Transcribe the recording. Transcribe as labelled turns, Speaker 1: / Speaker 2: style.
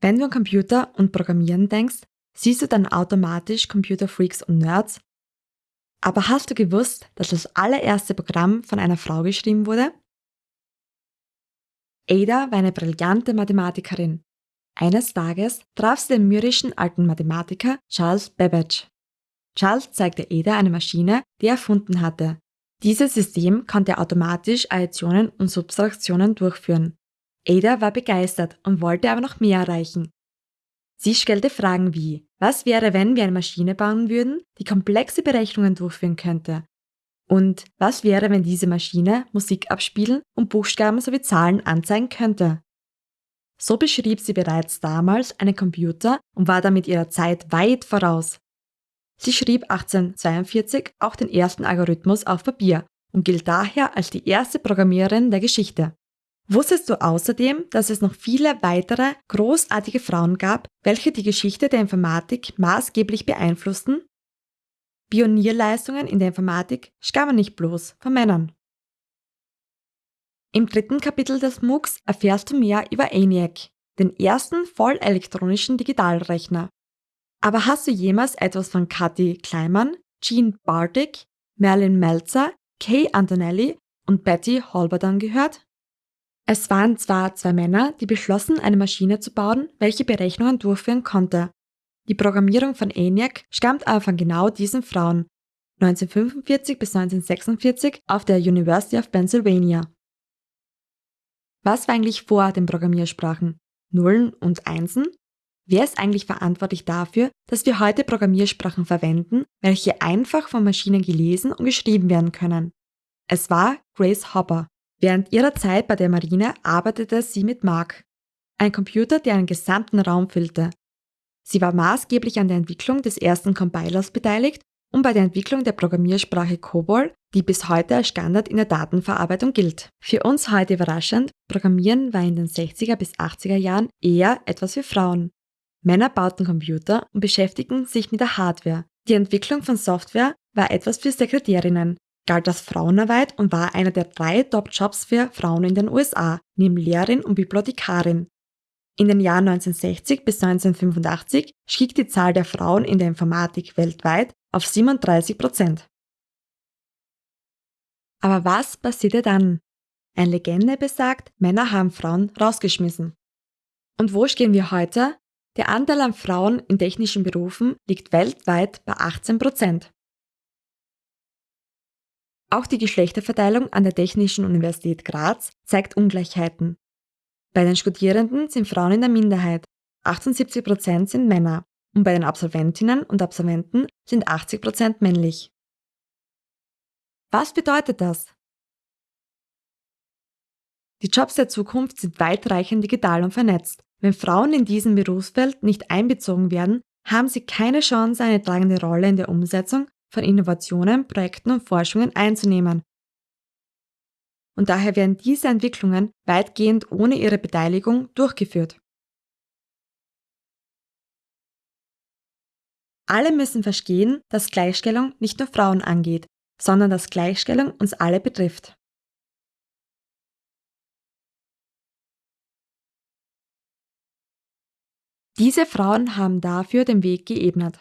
Speaker 1: Wenn du an Computer und Programmieren denkst, siehst du dann automatisch Computerfreaks und Nerds? Aber hast du gewusst, dass das allererste Programm von einer Frau geschrieben wurde? Ada war eine brillante Mathematikerin. Eines Tages traf sie den mürrischen alten Mathematiker Charles Babbage. Charles zeigte Ada eine Maschine, die er erfunden hatte. Dieses System konnte automatisch Additionen und Subtraktionen durchführen. Ada war begeistert und wollte aber noch mehr erreichen. Sie stellte Fragen wie, was wäre, wenn wir eine Maschine bauen würden, die komplexe Berechnungen durchführen könnte? Und was wäre, wenn diese Maschine Musik abspielen und Buchstaben sowie Zahlen anzeigen könnte? So beschrieb sie bereits damals einen Computer und war damit ihrer Zeit weit voraus. Sie schrieb 1842 auch den ersten Algorithmus auf Papier und gilt daher als die erste Programmiererin der Geschichte. Wusstest du außerdem, dass es noch viele weitere großartige Frauen gab, welche die Geschichte der Informatik maßgeblich beeinflussten? Pionierleistungen in der Informatik stammen nicht bloß von Männern. Im dritten Kapitel des MOOCs erfährst du mehr über ENIAC, den ersten vollelektronischen Digitalrechner. Aber hast du jemals etwas von Cathy Kleiman, Jean Bartik, Merlin Meltzer, Kay Antonelli und Betty Holberton gehört? Es waren zwar zwei Männer, die beschlossen, eine Maschine zu bauen, welche Berechnungen durchführen konnte. Die Programmierung von ENIAC stammt aber von genau diesen Frauen, 1945 bis 1946 auf der University of Pennsylvania. Was war eigentlich vor den Programmiersprachen? Nullen und Einsen? Wer ist eigentlich verantwortlich dafür, dass wir heute Programmiersprachen verwenden, welche einfach von Maschinen gelesen und geschrieben werden können? Es war Grace Hopper, Während ihrer Zeit bei der Marine arbeitete sie mit Mark, ein Computer, der einen gesamten Raum füllte. Sie war maßgeblich an der Entwicklung des ersten Compilers beteiligt und bei der Entwicklung der Programmiersprache COBOL, die bis heute als Standard in der Datenverarbeitung gilt. Für uns heute überraschend, Programmieren war in den 60er bis 80er Jahren eher etwas für Frauen. Männer bauten Computer und beschäftigten sich mit der Hardware. Die Entwicklung von Software war etwas für Sekretärinnen, galt als Frauenarbeit und war einer der drei Top-Jobs für Frauen in den USA, neben Lehrerin und Bibliothekarin. In den Jahren 1960 bis 1985 stieg die Zahl der Frauen in der Informatik weltweit auf 37 Prozent. Aber was passierte dann? Eine Legende besagt, Männer haben Frauen rausgeschmissen. Und wo stehen wir heute? Der Anteil an Frauen in technischen Berufen liegt weltweit bei 18 Prozent. Auch die Geschlechterverteilung an der Technischen Universität Graz zeigt Ungleichheiten. Bei den Studierenden sind Frauen in der Minderheit, 78 Prozent sind Männer und bei den Absolventinnen und Absolventen sind 80 Prozent männlich. Was bedeutet das? Die Jobs der Zukunft sind weitreichend digital und vernetzt. Wenn Frauen in diesem Berufsfeld nicht einbezogen werden, haben sie keine Chance, eine tragende Rolle in der Umsetzung von Innovationen, Projekten und Forschungen einzunehmen. Und daher werden diese Entwicklungen weitgehend ohne ihre Beteiligung durchgeführt. Alle müssen verstehen, dass Gleichstellung nicht nur Frauen angeht, sondern dass Gleichstellung uns alle betrifft. Diese Frauen haben dafür den Weg geebnet.